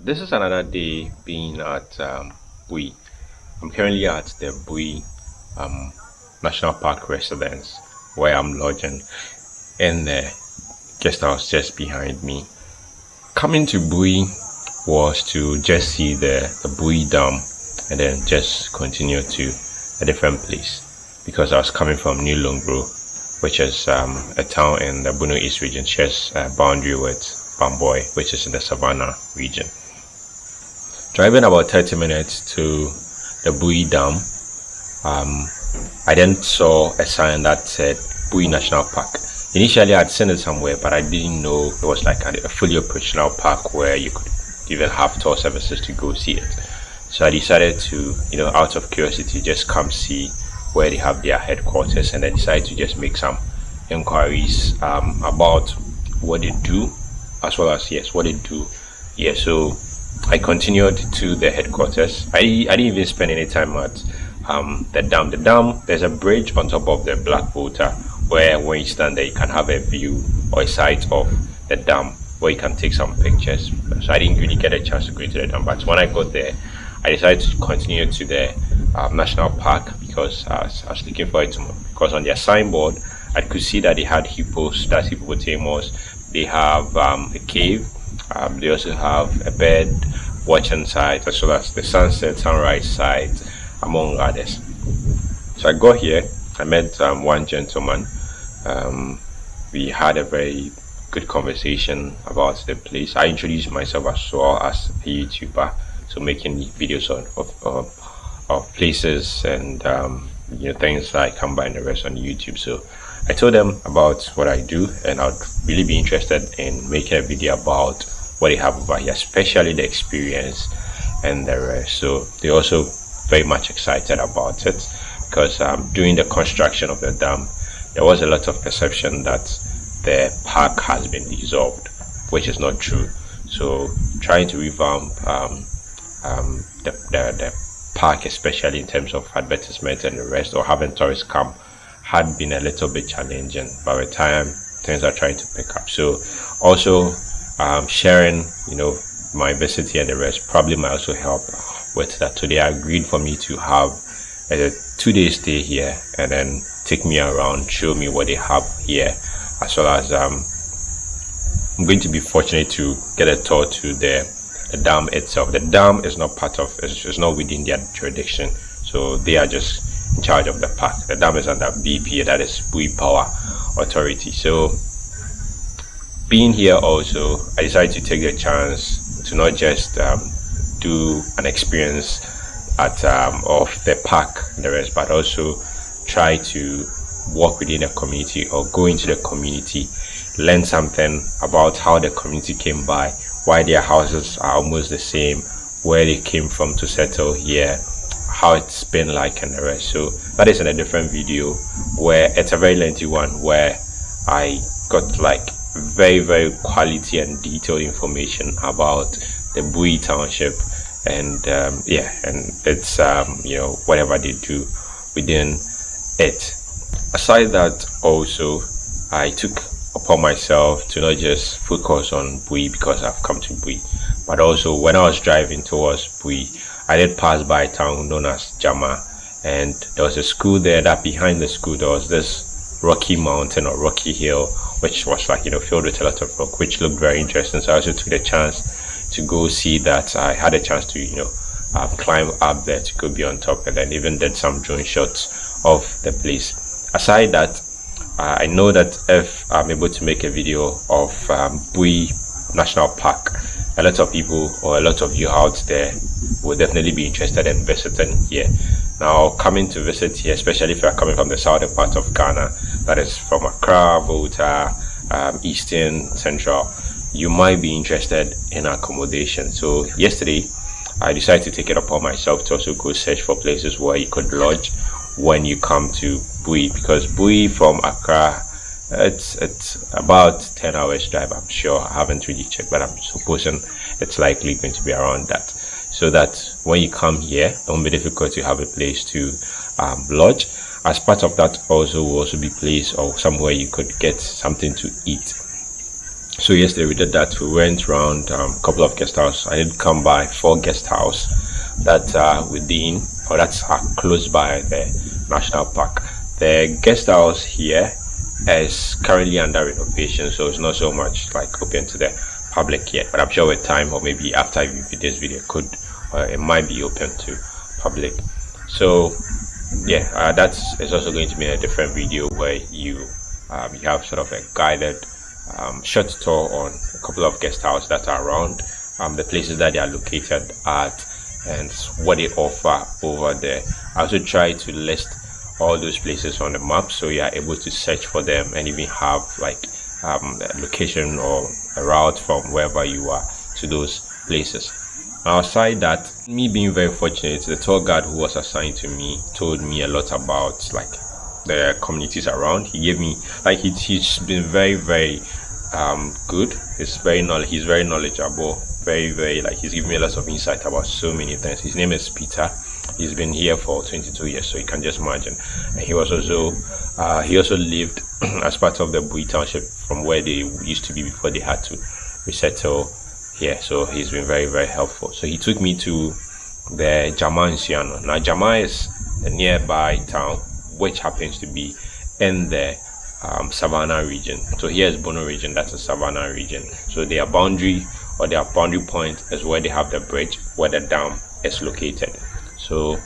this is another day being at um, Bui. I'm currently at the Bui um, National Park residence where I'm lodging and the guest house just behind me. Coming to Bui was to just see the, the Bui Dam and then just continue to a different place because I was coming from New Longoro which is um, a town in the Bono East region, shares a boundary with Bamboi, which is in the Savannah region. Driving about 30 minutes to the Bui Dam, um, I then saw a sign that said Bui National Park. Initially, I'd seen it somewhere, but I didn't know it was like a, a fully operational park where you could even have tour services to go see it. So I decided to, you know, out of curiosity, just come see where they have their headquarters and I decided to just make some inquiries um, about what they do as well as yes what they do. Yeah so I continued to the headquarters. I, I didn't even spend any time at um, the dam. The dam there's a bridge on top of the black water where when you stand there you can have a view or a sight of the dam where you can take some pictures. So I didn't really get a chance to go to the dam. But when I got there I decided to continue to the um, national park because I was, I was looking for it because on their signboard I could see that they had hippos, that's hippopotamus. They have um, a cave. Um, they also have a bed watching site as well as the sunset sunrise site among others. So I got here. I met um, one gentleman. Um, we had a very good conversation about the place. I introduced myself as well as a YouTuber, so making videos on, of, of of places and um, you know things I come by and the rest on YouTube. So I told them about what I do and I'd really be interested in making a video about what they have over here, especially the experience and the rest. So they're also very much excited about it because um, during the construction of the dam, there was a lot of perception that the park has been dissolved, which is not true. So trying to revamp um, um, the, the, the park, especially in terms of advertisement and the rest, or having tourists come, had been a little bit challenging. By the time things are trying to pick up, so also um, sharing, you know, my visit here and the rest probably might also help with that. So they agreed for me to have a two-day stay here and then take me around, show me what they have here, as well as um, I'm going to be fortunate to get a tour to the the dam itself. The dam is not part of, it's, it's not within their jurisdiction. So they are just in charge of the park. The dam is under BPA, that is Bui Power Authority. So being here also, I decided to take the chance to not just um, do an experience at um, of the park and the rest, but also try to work within a community or go into the community, learn something about how the community came by, why their houses are almost the same, where they came from to settle here, how it's been like and the rest. So that is in a different video where it's a very lengthy one where I got like very very quality and detailed information about the Bui township and um, yeah and it's um, you know whatever they do within it aside that also I took upon myself to not just focus on Bui because I've come to Bui, but also when I was driving towards Bui, I did pass by a town known as Jama, and there was a school there. That behind the school there was this rocky mountain or rocky hill, which was like you know filled with a lot of rock, which looked very interesting. So I also took the chance to go see that. I had a chance to you know uh, climb up there to go be on top, and then even did some drone shots of the place. Aside that, uh, I know that if I'm able to make a video of um, Bui National Park, a lot of people or a lot of you out there will definitely be interested in visiting here. Now, coming to visit here, especially if you're coming from the southern part of Ghana, that is from Accra, Volta, um, Eastern, Central, you might be interested in accommodation. So, yesterday, I decided to take it upon myself to also go search for places where you could lodge when you come to Bui because Bui from Accra it's it's about 10 hours drive I'm sure. I haven't really checked but I'm supposing it's likely going to be around that. So that when you come here it won't be difficult to have a place to um, lodge. As part of that also will also be place or somewhere you could get something to eat. So yesterday we did that. We went around um, a couple of guest houses. I did come by four guest house that are within or that's are close by the national park. The guest house here is currently under renovation so it's not so much like open to the public yet. But i'm sure with time or maybe after this video could uh, it might be open to public. So yeah uh, that's it's also going to be a different video where you um, you have sort of a guided um, short tour on a couple of guest houses that are around um, the places that they are located at and what they offer over there. I also try to list all those places on the map so you are able to search for them and even have like um, location or a route from wherever you are to those places. Outside that me being very fortunate the tour guide who was assigned to me told me a lot about like the communities around. He gave me like he, he's been very very um good. He's very knowledge he's very knowledgeable very very like he's giving me lots of insight about so many things. His name is peter he's been here for 22 years so you can just imagine. And he was also uh, he also lived as part of the Bui township from where they used to be before they had to resettle here. So he's been very very helpful. So he took me to the Jama Nsuano now Jama is the nearby town which happens to be in the um, savannah region. So here is bono region. That's a savannah region. So their boundary or their boundary point is where they have the bridge where the dam is located so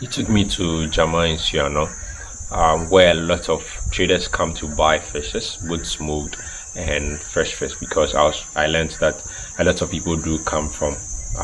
he took me to jama Nsuano, um, where a lot of traders come to buy fishes both smoked and fresh fish because I was I learned that a lot of people do come from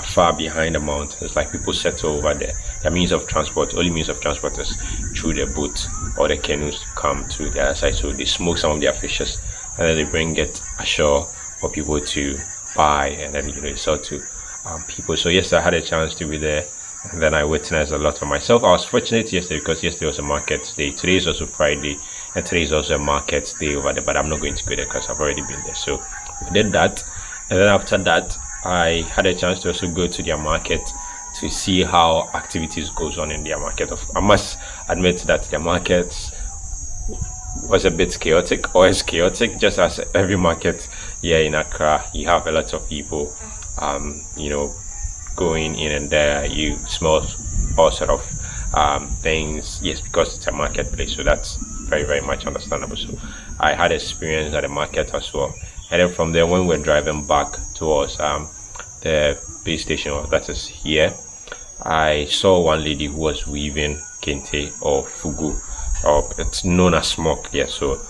far behind the mountains. Like people settle over there. Their means of transport only means of transport is through the boat or the canoes to come to the other side. So they smoke some of their fishes and then they bring it ashore for people to buy and then you know sell to um, people. So yes i had a chance to be there and then i witnessed a lot for myself. I was fortunate yesterday because yesterday was a market day. Today is also friday and today is also a market day over there but i'm not going to go there because i've already been there. So we did that and then after that I had a chance to also go to their market to see how activities goes on in their market. Of I must admit that their market was a bit chaotic or is chaotic just as every market here in Accra you have a lot of people um, you know going in and there you smell all sort of um, things yes because it's a marketplace so that's very very much understandable. So I had experience at the market as well. And then from there when we're driving back towards um, the base station that is here i saw one lady who was weaving kente or fugu or it's known as smock yeah so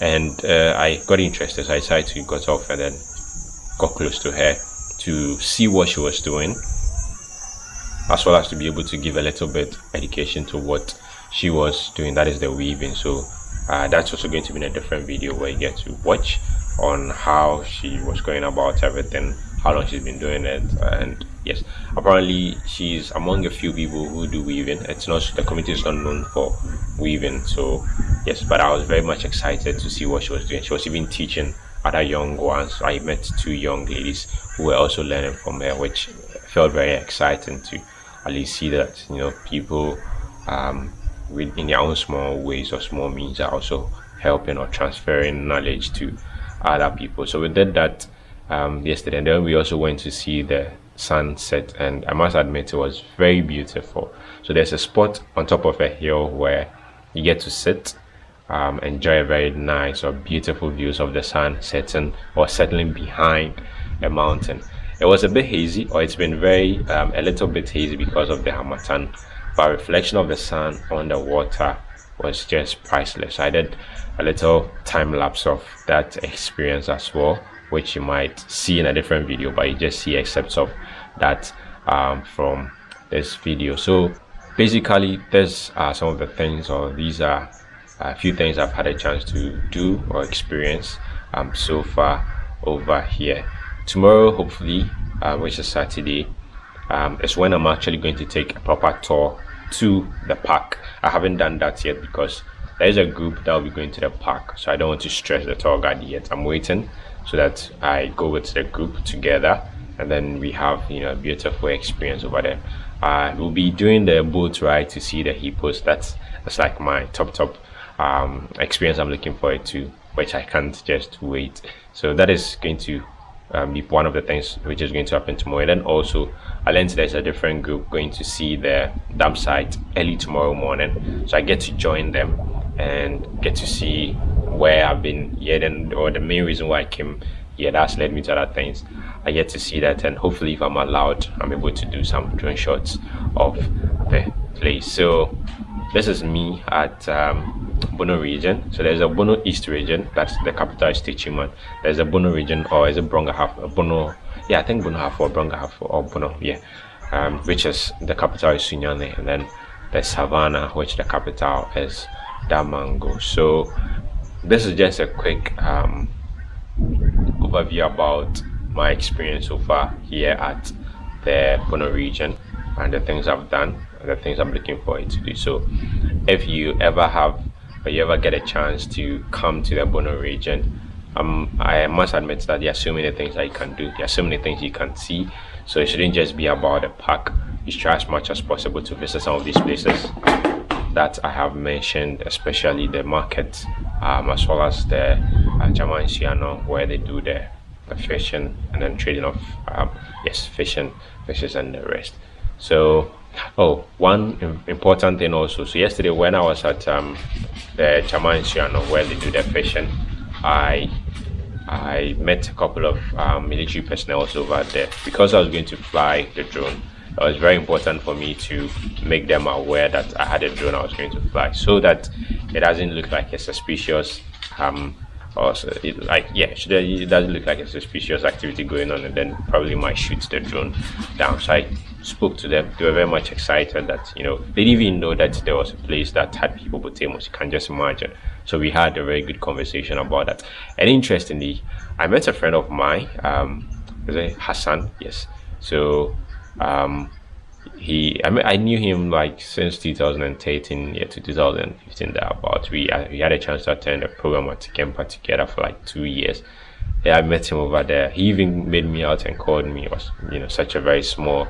and uh, i got interested so i decided to got off and then got close to her to see what she was doing as well as to be able to give a little bit education to what she was doing. That is the weaving. So uh, that's also going to be in a different video where you get to watch on how she was going about everything how long she's been doing it and yes. Apparently she's among a few people who do weaving. It's not the community is not known for weaving. So yes but i was very much excited to see what she was doing. She was even teaching other young ones. I met two young ladies who were also learning from her which felt very exciting to see that you know people um, in their own small ways or small means are also helping or transferring knowledge to other people. So we did that um, yesterday and then we also went to see the sunset and i must admit it was very beautiful. So there's a spot on top of a hill where you get to sit um, enjoy a very nice or beautiful views of the sun setting or settling behind a mountain it was a bit hazy or it's been very um, a little bit hazy because of the harmattan but reflection of the sun on the water was just priceless. I did a little time lapse of that experience as well which you might see in a different video but you just see excerpts of that um, from this video. So basically there's uh, some of the things or these are a few things I've had a chance to do or experience um, so far over here tomorrow hopefully uh, which is Saturday um, is when I'm actually going to take a proper tour to the park I haven't done that yet because there is a group that will be going to the park so I don't want to stress the tour guide yet I'm waiting so that I go with the group together and then we have you know a beautiful experience over there. Uh, we'll be doing the boat ride to see the hippos. That's that's like my top top um, experience I'm looking forward to which I can't just wait. So that is going to um, one of the things which is going to happen tomorrow. And then also, I learned there's a different group going to see the dam site early tomorrow morning. So I get to join them and get to see where I've been here and or the main reason why I came here that's led me to other things. I get to see that and hopefully if I'm allowed I'm able to do some drone shots of the place. So this is me at um, Bono region. So there's a Bono East region, that's the capital is Techiman. There's a Bono region or is it Brong-Ahafo Bono yeah I think Bono Ahafo or Brong-Ahafo or Bono yeah um, which is the capital is Sunyani and then the Savannah which the capital is Damongo. So this is just a quick um, overview about my experience so far here at the Bono region and the things I've done the things I'm looking forward to do. So if you ever have or you ever get a chance to come to the Bono region, um, I must admit that there are so many things that you can do. There are so many things you can see. So it shouldn't just be about the park. You try as much as possible to visit some of these places that I have mentioned, especially the market, um, as well as the uh, Jaman where they do the, the fishing and then trading of, um, yes, fishing, fishes and the rest. So, oh, one important thing also. So yesterday when I was at um, the Jaman where they do the fishing, I I met a couple of um, military personnel over there because I was going to fly the drone it was very important for me to make them aware that I had a drone I was going to fly so that it doesn't look like a suspicious um or it, like yeah it doesn't look like a suspicious activity going on and then probably might shoot the drone down. So I spoke to them. They were very much excited that you know they didn't even know that there was a place that had people hippopotamus. You can just imagine. So we had a very good conversation about that. And interestingly I met a friend of mine um Hassan? Yes. So um, he I, mean, I knew him like since 2013 yeah to 2015 about we we had a chance to attend a program at Kempa together for like two years. Yeah I met him over there. He even made me out and called me. It was you know such a very small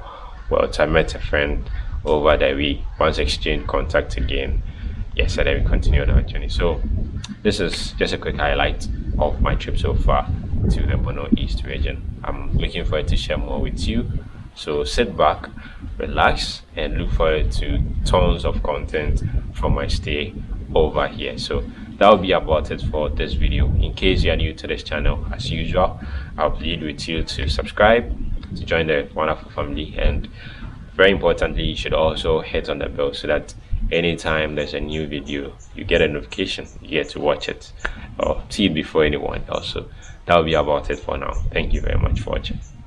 world. I met a friend over there. We once exchanged contact again. Yes and then we continued our journey. So this is just a quick highlight of my trip so far to the Bono East region. I'm looking forward to share more with you so sit back, relax, and look forward to tons of content from my stay over here. So that will be about it for this video. In case you are new to this channel, as usual, I'll plead with you to subscribe, to join the wonderful family, and very importantly, you should also hit on the bell so that anytime there's a new video, you get a notification, you get to watch it or see it before anyone else. So that will be about it for now. Thank you very much for watching.